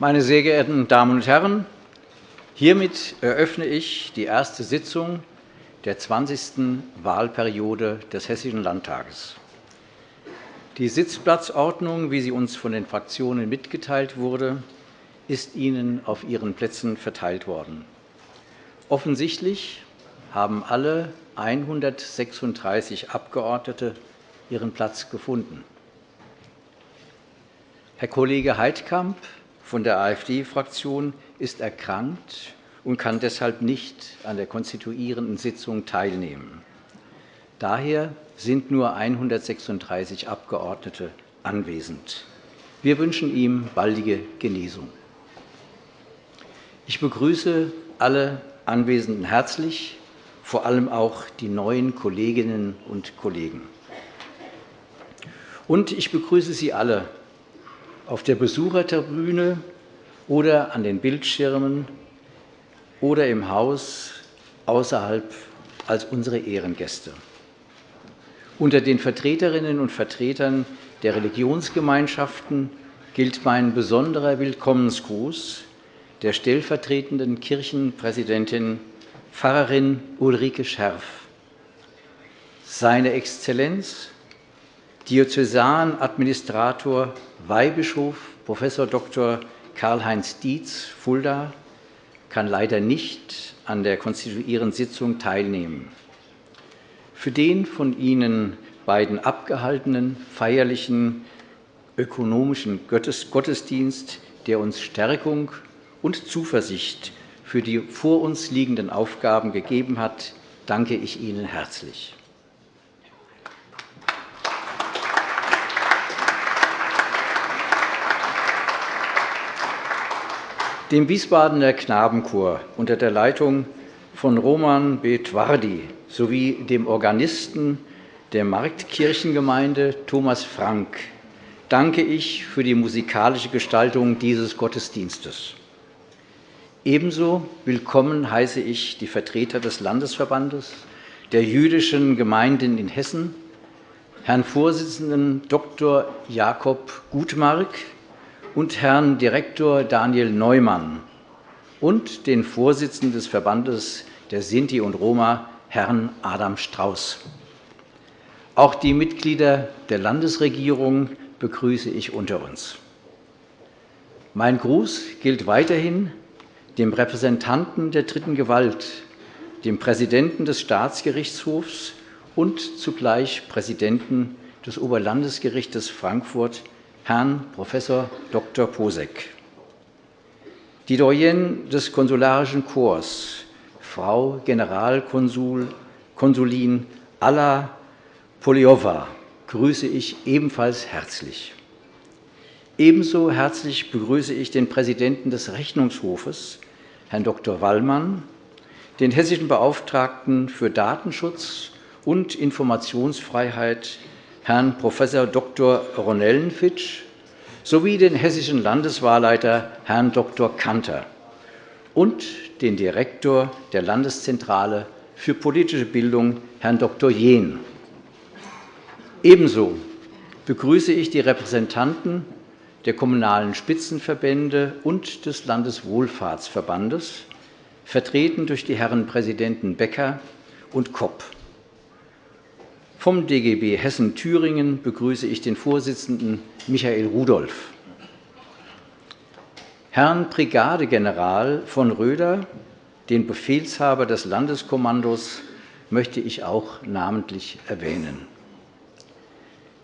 Meine sehr geehrten Damen und Herren, hiermit eröffne ich die erste Sitzung der 20. Wahlperiode des Hessischen Landtages. Die Sitzplatzordnung, wie sie uns von den Fraktionen mitgeteilt wurde, ist Ihnen auf Ihren Plätzen verteilt worden. Offensichtlich haben alle 136 Abgeordnete ihren Platz gefunden. Herr Kollege Heidkamp von der AfD-Fraktion ist erkrankt und kann deshalb nicht an der konstituierenden Sitzung teilnehmen. Daher sind nur 136 Abgeordnete anwesend. Wir wünschen ihm baldige Genesung. Ich begrüße alle Anwesenden herzlich, vor allem auch die neuen Kolleginnen und Kollegen. Und ich begrüße Sie alle auf der Besuchertribüne oder an den Bildschirmen oder im Haus außerhalb als unsere Ehrengäste. Unter den Vertreterinnen und Vertretern der Religionsgemeinschaften gilt mein besonderer Willkommensgruß der stellvertretenden Kirchenpräsidentin Pfarrerin Ulrike Scherf. Seine Exzellenz, Diözesanadministrator Weihbischof Prof. Dr. Karl-Heinz Dietz, Fulda, kann leider nicht an der konstituierenden Sitzung teilnehmen. Für den von Ihnen beiden abgehaltenen feierlichen ökonomischen Gottesdienst, der uns Stärkung und Zuversicht für die vor uns liegenden Aufgaben gegeben hat, danke ich Ihnen herzlich. Dem Wiesbadener Knabenchor unter der Leitung von Roman Betwardi sowie dem Organisten der Marktkirchengemeinde Thomas Frank danke ich für die musikalische Gestaltung dieses Gottesdienstes. Ebenso willkommen heiße ich die Vertreter des Landesverbandes der jüdischen Gemeinden in Hessen, Herrn Vorsitzenden Dr. Jakob Gutmark und Herrn Direktor Daniel Neumann und den Vorsitzenden des Verbandes der Sinti und Roma, Herrn Adam Strauß. Auch die Mitglieder der Landesregierung begrüße ich unter uns. Mein Gruß gilt weiterhin dem Repräsentanten der dritten Gewalt, dem Präsidenten des Staatsgerichtshofs und zugleich Präsidenten des Oberlandesgerichtes Frankfurt, Herrn Prof. Dr. Posek. Die Doyenne des Konsularischen Korps, Frau Generalkonsulin Alla Poliova, grüße ich ebenfalls herzlich. Ebenso herzlich begrüße ich den Präsidenten des Rechnungshofes, Herrn Dr. Wallmann, den hessischen Beauftragten für Datenschutz und Informationsfreiheit, Herrn Prof. Dr. Ronellenfitsch, sowie den hessischen Landeswahlleiter, Herrn Dr. Kanter, und den Direktor der Landeszentrale für politische Bildung, Herrn Dr. Jehn. Ebenso begrüße ich die Repräsentanten der Kommunalen Spitzenverbände und des Landeswohlfahrtsverbandes, vertreten durch die Herren Präsidenten Becker und Kopp. Vom DGB Hessen-Thüringen begrüße ich den Vorsitzenden Michael Rudolph. Herrn Brigadegeneral von Röder, den Befehlshaber des Landeskommandos, möchte ich auch namentlich erwähnen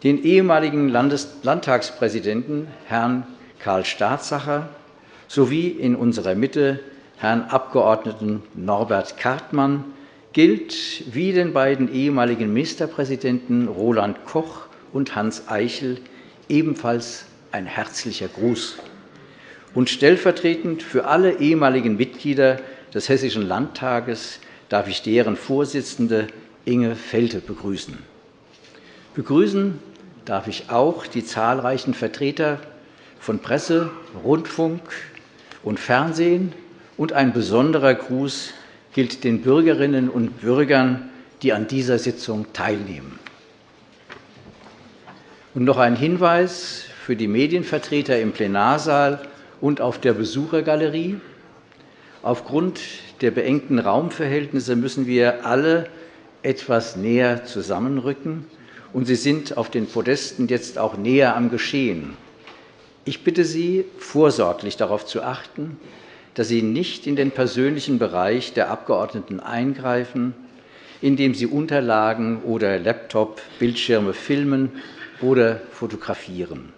den ehemaligen Landtagspräsidenten Herrn Karl Staatsacher sowie in unserer Mitte Herrn Abg. Norbert Kartmann gilt wie den beiden ehemaligen Ministerpräsidenten Roland Koch und Hans Eichel ebenfalls ein herzlicher Gruß. Und stellvertretend für alle ehemaligen Mitglieder des Hessischen Landtages darf ich deren Vorsitzende Inge Felte begrüßen. Begrüßen darf ich auch die zahlreichen Vertreter von Presse, Rundfunk und Fernsehen und ein besonderer Gruß gilt den Bürgerinnen und Bürgern, die an dieser Sitzung teilnehmen. Und noch ein Hinweis für die Medienvertreter im Plenarsaal und auf der Besuchergalerie. Aufgrund der beengten Raumverhältnisse müssen wir alle etwas näher zusammenrücken, und Sie sind auf den Podesten jetzt auch näher am Geschehen. Ich bitte Sie, vorsorglich darauf zu achten, dass Sie nicht in den persönlichen Bereich der Abgeordneten eingreifen, indem Sie Unterlagen oder Laptop, Bildschirme filmen oder fotografieren.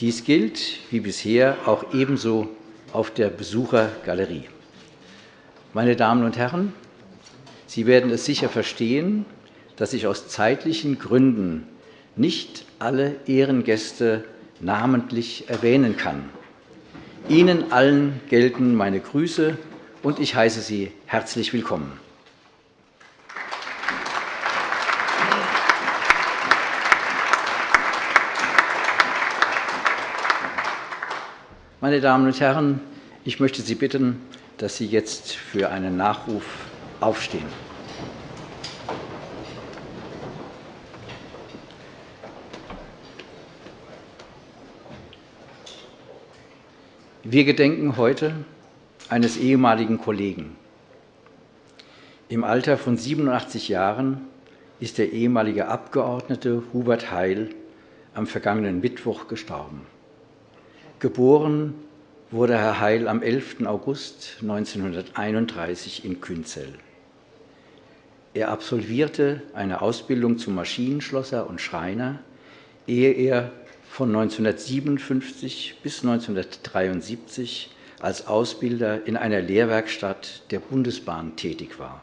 Dies gilt, wie bisher, auch ebenso auf der Besuchergalerie. Meine Damen und Herren, Sie werden es sicher verstehen, dass ich aus zeitlichen Gründen nicht alle Ehrengäste namentlich erwähnen kann. Ihnen allen gelten meine Grüße, und ich heiße Sie herzlich willkommen. Meine Damen und Herren, ich möchte Sie bitten, dass Sie jetzt für einen Nachruf aufstehen. Wir gedenken heute eines ehemaligen Kollegen. Im Alter von 87 Jahren ist der ehemalige Abgeordnete Hubert Heil am vergangenen Mittwoch gestorben. Geboren wurde Herr Heil am 11. August 1931 in Künzell. Er absolvierte eine Ausbildung zum Maschinenschlosser und Schreiner, ehe er von 1957 bis 1973 als Ausbilder in einer Lehrwerkstatt der Bundesbahn tätig war.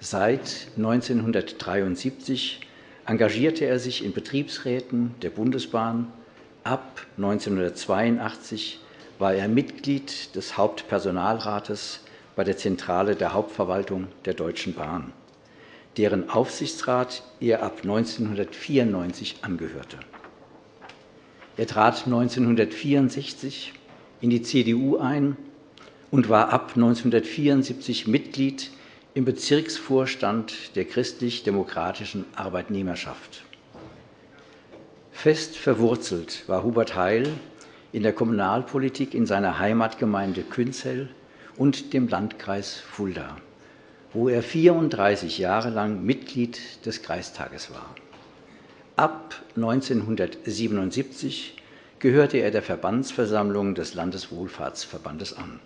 Seit 1973 engagierte er sich in Betriebsräten der Bundesbahn. Ab 1982 war er Mitglied des Hauptpersonalrates bei der Zentrale der Hauptverwaltung der Deutschen Bahn, deren Aufsichtsrat er ab 1994 angehörte. Er trat 1964 in die CDU ein und war ab 1974 Mitglied im Bezirksvorstand der christlich-demokratischen Arbeitnehmerschaft. Fest verwurzelt war Hubert Heil in der Kommunalpolitik in seiner Heimatgemeinde Künzell und dem Landkreis Fulda, wo er 34 Jahre lang Mitglied des Kreistages war. Ab 1977 gehörte er der Verbandsversammlung des Landeswohlfahrtsverbandes an.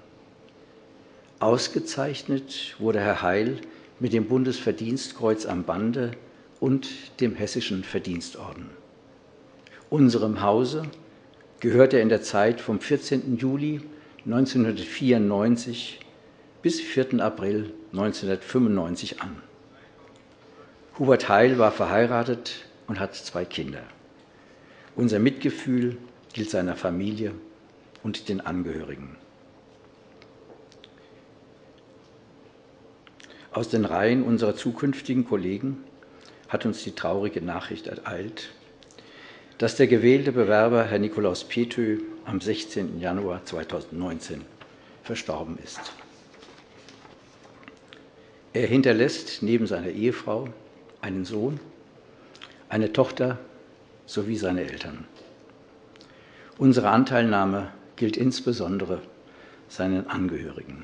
Ausgezeichnet wurde Herr Heil mit dem Bundesverdienstkreuz am Bande und dem Hessischen Verdienstorden. Unserem Hause gehörte er in der Zeit vom 14. Juli 1994 bis 4. April 1995 an. Hubert Heil war verheiratet und hat zwei Kinder. Unser Mitgefühl gilt seiner Familie und den Angehörigen. Aus den Reihen unserer zukünftigen Kollegen hat uns die traurige Nachricht ereilt, dass der gewählte Bewerber Herr Nikolaus Petö am 16. Januar 2019 verstorben ist. Er hinterlässt neben seiner Ehefrau einen Sohn eine Tochter sowie seine Eltern. Unsere Anteilnahme gilt insbesondere seinen Angehörigen.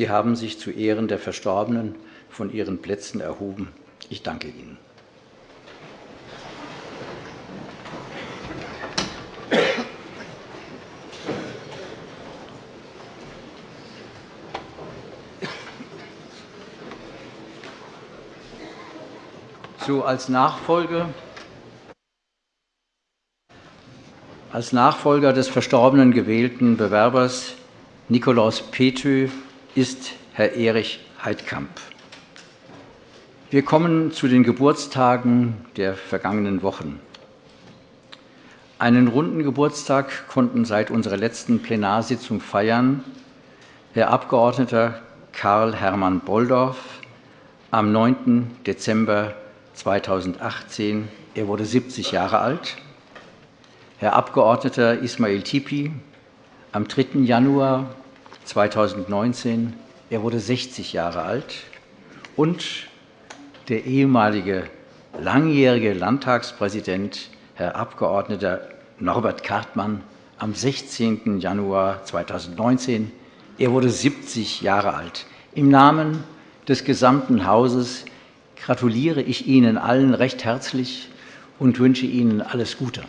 Sie haben sich zu Ehren der Verstorbenen von Ihren Plätzen erhoben. Ich danke Ihnen. So als Nachfolge als Nachfolger des verstorbenen gewählten Bewerbers Nikolaus Petü ist Herr Erich Heidkamp. Wir kommen zu den Geburtstagen der vergangenen Wochen. Einen runden Geburtstag konnten seit unserer letzten Plenarsitzung feiern Herr Abgeordneter Karl Hermann Bolldorf am 9. Dezember 2018. Er wurde 70 Jahre alt. Herr Abgeordneter Ismail Tipi am 3. Januar 2019. Er wurde 60 Jahre alt. Und der ehemalige langjährige Landtagspräsident, Herr Abgeordneter Norbert Kartmann, am 16. Januar 2019. Er wurde 70 Jahre alt. Im Namen des gesamten Hauses gratuliere ich Ihnen allen recht herzlich und wünsche Ihnen alles Gute.